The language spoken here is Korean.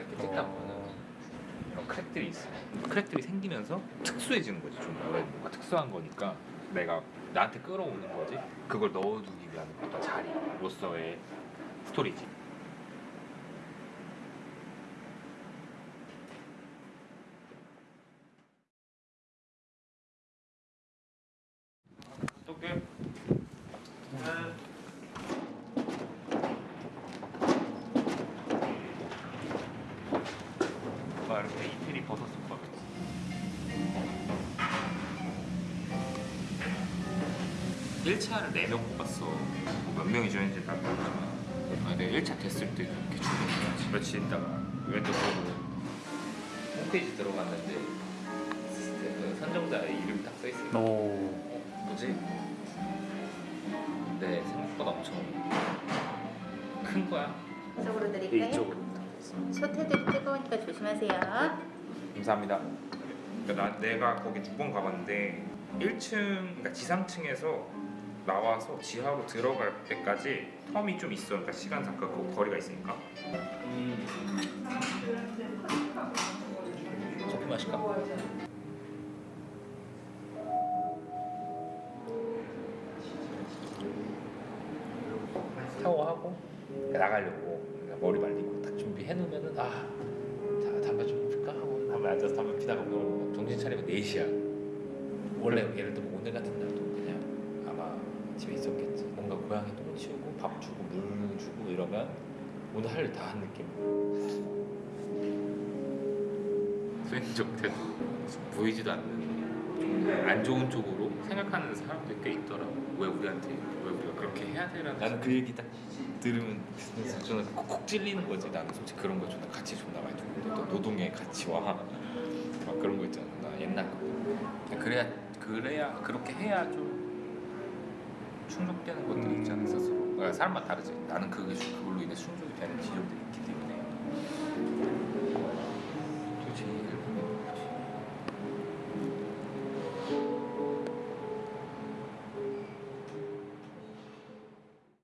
이렇게 찍다 보면 이런 crack들이 있어. crack들이 생기면서 특수해지는 거지 좀왜 뭔가 특수한 거니까 내가 나한테 끌어오는 거지. 그걸 넣어두기 위한 어떤 자리로서의 storage. 막 이렇게 이태리 버섯 솥밥 일차를 4명 뽑았어. 몇 명이 join인지 다 모르잖아 아, 내가 1차 됐을 때 이렇게 준비했지. 며칠 있다가. 이벤트 보고. 홈페이지 들어갔는데 그 선정자의 이름이 딱 써있어 오. 뭐지? 근데 생각보다 엄청 큰 거야. 이쪽으로 드릴까요? 이쪽으로 솥해드리 뜨거우니까 조심하세요. 감사합니다. 그러니까 나, 내가 거기 두 번 가봤는데 1층, 그러니까 지상층에서 나와서 지하로 들어갈 때까지 텀이 좀 있어. 그러니까 시간 잠깐 그 거리가 있으니까. 커피 마실까? 샤워하고 나가려고 그러니까 머리 말리고 딱 준비해 놓으면은 아 자, 담배 좀 필까? 하고 담배 앉아서 담배 피다가 보면 정신 차리면 4시야. 원래 예를 들면 오늘 같은 날도 그냥 아마 집에 있었겠지. 뭔가 고양이 똥 치우고 밥 주고 물 주고 이러면 오늘 할 일 다 한 느낌. 수행적 태도 보이지도 않는 좀안 좋은 쪽으로 생각하는 사람들이 꽤 있더라고. 왜 우리한테 그렇게 해야 되라는 나는 그 얘기 딱 들으면 저는 콕 콕 찔리는 거지. 나는 솔직히 그런 거 존나 가치 존나 많이 두고 또 노동의 가치와. 막 그런 거 있잖아. 나 옛날 거. 그래야 그래야 그렇게 해야 좀 충족되는 것들이 있잖아 스스로. 그러니까 사람마다 다르지. 나는 그게 좀 그걸로 인해 충족이 되는 지점들이